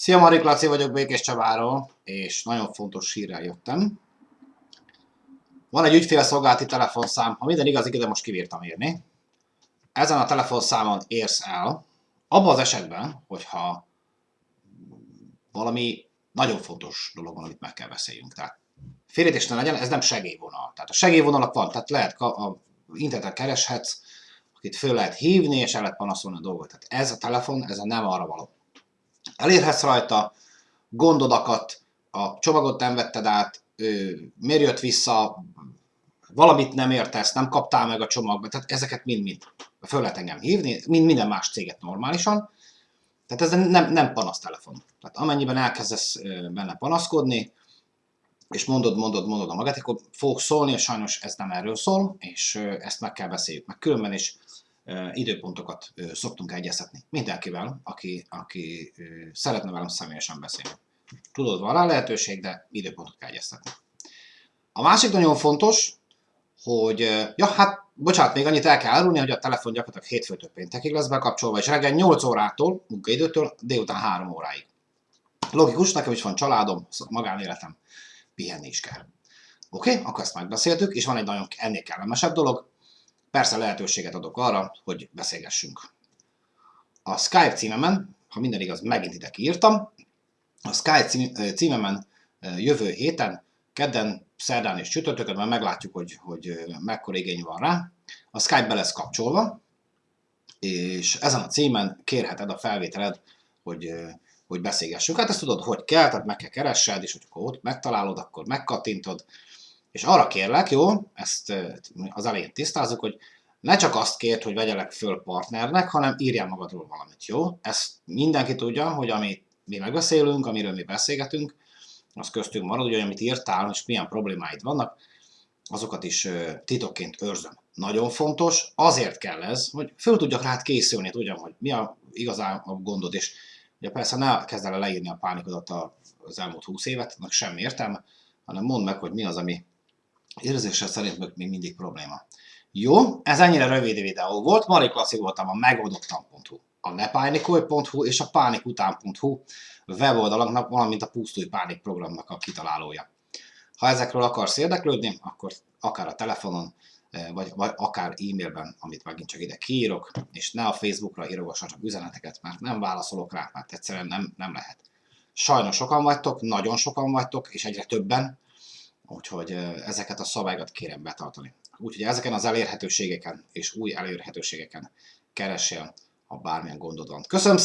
Szia, Marik Laci vagyok Békés Csabáról, és nagyon fontos hírrel jöttem. Van egy ügyfélszolgálati telefonszám, ha minden igaz, ide most kivírtam írni. Ezen a telefonszámon érsz el, abban az esetben, hogyha valami nagyon fontos dolog van, amit meg kell beszéljünk. Tehát félítés ne legyen, ez nem segélyvonal. Tehát a segélyvonalak van, tehát lehet a interneten kereshetsz, akit föl lehet hívni, és el lehet panaszolni a dolgot. Tehát ez a telefon, ez a nem arra való. Elérhetsz rajta gondodakat, a csomagot nem vetted át, miért jött vissza, valamit nem értesz, nem kaptál meg a csomagba, tehát ezeket mind-mind föl lehet engem hívni, mind minden más céget normálisan. Tehát ez nem, nem panasztelefon. Tehát amennyiben elkezdesz benne panaszkodni, és mondod, mondod, mondod a magát, akkor fogok szólni, és sajnos ez nem erről szól, és ezt meg kell beszéljük. Meg különben is időpontokat szoktunk egyeztetni mindenkivel, aki, aki szeretne velem személyesen beszélni. Tudod, van rá lehetőség, de időpontot kell egyeztetni. A másik nagyon fontos, hogy, ja hát, bocsánat, még annyit el kell árulni, hogy a telefon gyakorlatilag hétfőtől péntekig lesz bekapcsolva, és reggel 8 órától, munkaidőtől délután 3 óráig. Logikus, nekem is van családom, magánéletem, pihenni is kell. Oké, okay, akkor ezt megbeszéltük, és van egy nagyon ennél kellemesebb dolog, Persze lehetőséget adok arra, hogy beszélgessünk. A Skype címemen, ha minden igaz, megint ide kiírtam, a Skype címemen jövő héten, kedden, szerdán és csütörtökön, mert meglátjuk, hogy, hogy mekkora igény van rá. A Skype be lesz kapcsolva, és ezen a címen kérheted a felvételed, hogy, hogy beszélgessünk. Hát ezt tudod, hogy kell, tehát meg kell keressed, és hogyha ott megtalálod, akkor megkattintod, és arra kérlek, jó, ezt az elején tisztázzuk, hogy ne csak azt kért, hogy vegyelek föl partnernek, hanem írjál magadról valamit, jó? Ezt mindenki tudja, hogy amit mi megbeszélünk, amiről mi beszélgetünk, az köztünk marad, hogy amit írtál, és milyen problémáid vannak, azokat is titokként őrzöm. Nagyon fontos, azért kell ez, hogy föl tudjak rád készülni, tudjam, hogy mi a igazán a gondod, és ugye persze ne kezd el leírni a pánikodat az elmúlt húsz évet, annak semmi értelme, hanem mondd meg, hogy mi az, ami érzése szerint még mindig probléma. Jó, ez ennyire rövid videó volt. Marik Laci voltam a megoldottam.hu, a nepánikolj.hu és a pánikután.hu weboldalaknak, valamint a Pusztulj Pánik programnak a kitalálója. Ha ezekről akarsz érdeklődni, akkor akár a telefonon, eh, vagy, vagy akár e-mailben, amit megint csak ide kiírok, és ne a Facebookra írogassatok üzeneteket, mert nem válaszolok rá, mert egyszerűen nem, nem lehet. Sajnos sokan vagytok, nagyon sokan vagytok, és egyre többen, Úgyhogy ezeket a szabályokat kérem betartani. Úgyhogy ezeken az elérhetőségeken és új elérhetőségeken keressél, ha bármilyen gondod van. Köszönöm